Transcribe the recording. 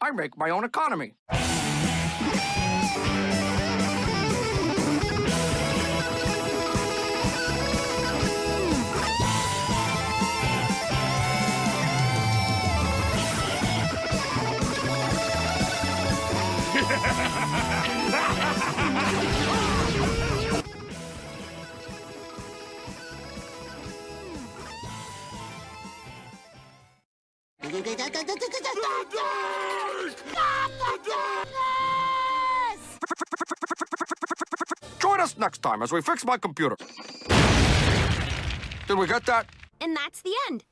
I make my own economy. Next time as we fix my computer. Did we get that? And that's the end.